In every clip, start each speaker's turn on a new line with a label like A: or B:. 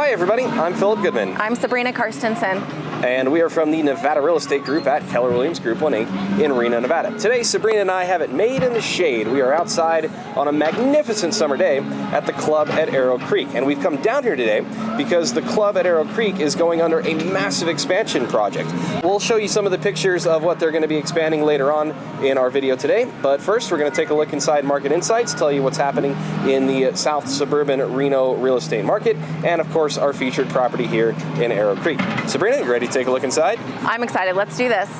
A: Hi everybody, I'm Philip Goodman.
B: I'm Sabrina Karstensen.
A: And we are from the Nevada Real Estate Group at Keller Williams Group 1 Inc. in Reno, Nevada. Today, Sabrina and I have it made in the shade. We are outside on a magnificent summer day at the club at Arrow Creek. And we've come down here today because the club at Arrow Creek is going under a massive expansion project. We'll show you some of the pictures of what they're going to be expanding later on in our video today. But first, we're going to take a look inside Market Insights, tell you what's happening in the uh, South Suburban Reno real estate market, and of course, our featured property here in Arrow Creek. Sabrina, ready take a look inside?
B: I'm excited. Let's do this.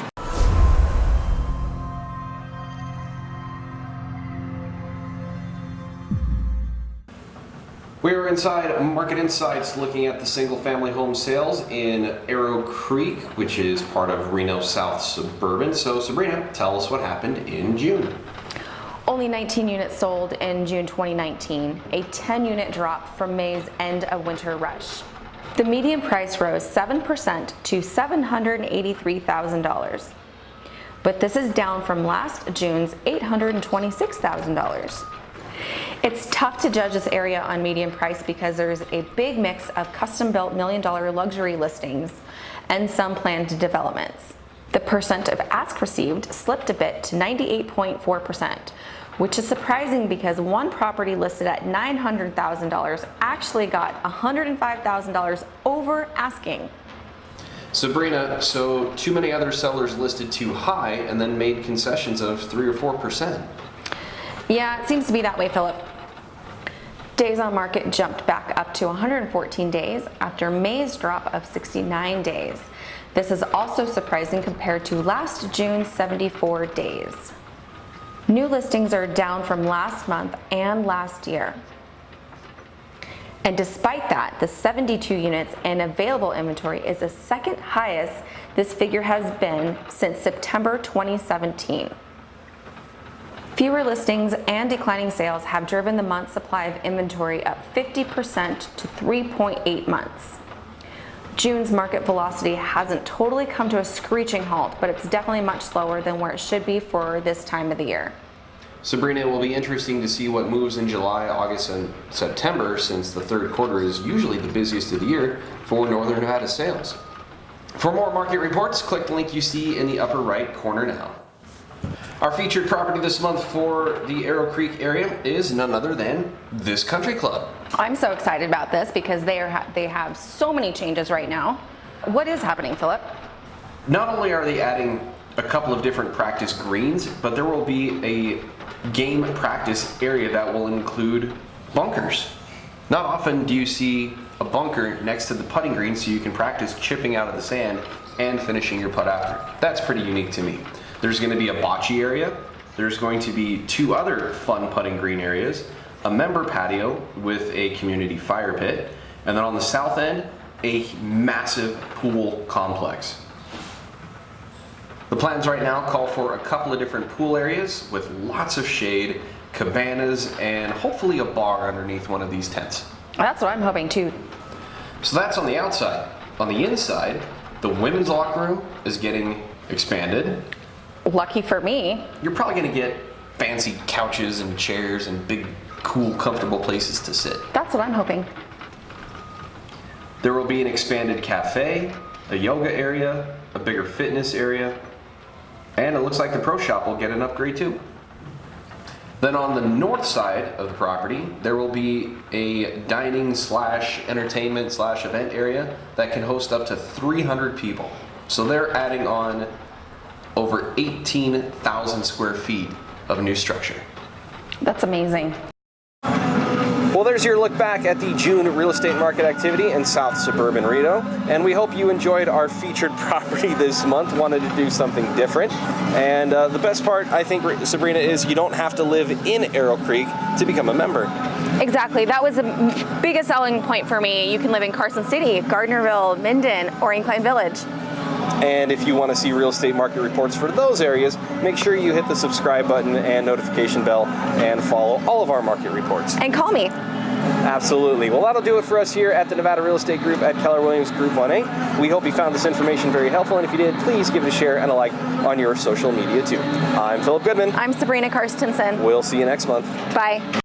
A: We are inside Market Insights looking at the single family home sales in Arrow Creek, which is part of Reno South Suburban. So Sabrina, tell us what happened in June.
B: Only 19 units sold in June 2019, a 10 unit drop from May's end of winter rush. The median price rose 7% to $783,000. But this is down from last June's $826,000. It's tough to judge this area on median price because there's a big mix of custom-built million-dollar luxury listings and some planned developments. The percent of ask received slipped a bit to 98.4%, which is surprising because one property listed at $900,000 actually got $105,000 over asking.
A: Sabrina, so too many other sellers listed too high and then made concessions of 3 or 4%.
B: Yeah, it seems to be that way, Philip. Days on market jumped back up to 114 days after May's drop of 69 days. This is also surprising compared to last June's 74 days. New listings are down from last month and last year. And despite that, the 72 units in available inventory is the second highest this figure has been since September 2017. Fewer listings and declining sales have driven the month's supply of inventory up 50% to 3.8 months. June's market velocity hasn't totally come to a screeching halt, but it's definitely much slower than where it should be for this time of the year.
A: Sabrina, it will be interesting to see what moves in July, August, and September since the third quarter is usually the busiest of the year for Northern Nevada sales. For more market reports, click the link you see in the upper right corner now. Our featured property this month for the Arrow Creek area is none other than this country club.
B: I'm so excited about this because they are they have so many changes right now. What is happening, Philip?
A: Not only are they adding a couple of different practice greens, but there will be a game practice area that will include bunkers. Not often do you see a bunker next to the putting green so you can practice chipping out of the sand and finishing your putt after. That's pretty unique to me. There's going to be a bocce area. There's going to be two other fun putting green areas, a member patio with a community fire pit, and then on the south end, a massive pool complex. The plans right now call for a couple of different pool areas with lots of shade, cabanas, and hopefully a bar underneath one of these tents.
B: That's what I'm hoping too.
A: So that's on the outside. On the inside, the women's locker room is getting expanded.
B: Lucky for me.
A: You're probably gonna get fancy couches and chairs and big, cool, comfortable places to sit.
B: That's what I'm hoping.
A: There will be an expanded cafe, a yoga area, a bigger fitness area, and it looks like the pro shop will get an upgrade too. Then on the north side of the property, there will be a dining slash entertainment slash event area that can host up to 300 people. So they're adding on over 18,000 square feet of new structure.
B: That's amazing.
A: Well, there's your look back at the June real estate market activity in South Suburban Reno, and we hope you enjoyed our featured property this month, wanted to do something different. And uh, the best part, I think, Sabrina, is you don't have to live in Arrow Creek to become a member.
B: Exactly, that was the biggest selling point for me. You can live in Carson City, Gardnerville, Minden, or Incline Village.
A: And if you want to see real estate market reports for those areas, make sure you hit the subscribe button and notification bell and follow all of our market reports.
B: And call me.
A: Absolutely. Well, that'll do it for us here at the Nevada Real Estate Group at Keller Williams Group 1A. We hope you found this information very helpful, and if you did, please give it a share and a like on your social media too. I'm Philip Goodman.
B: I'm Sabrina Karstensen.
A: We'll see you next month.
B: Bye.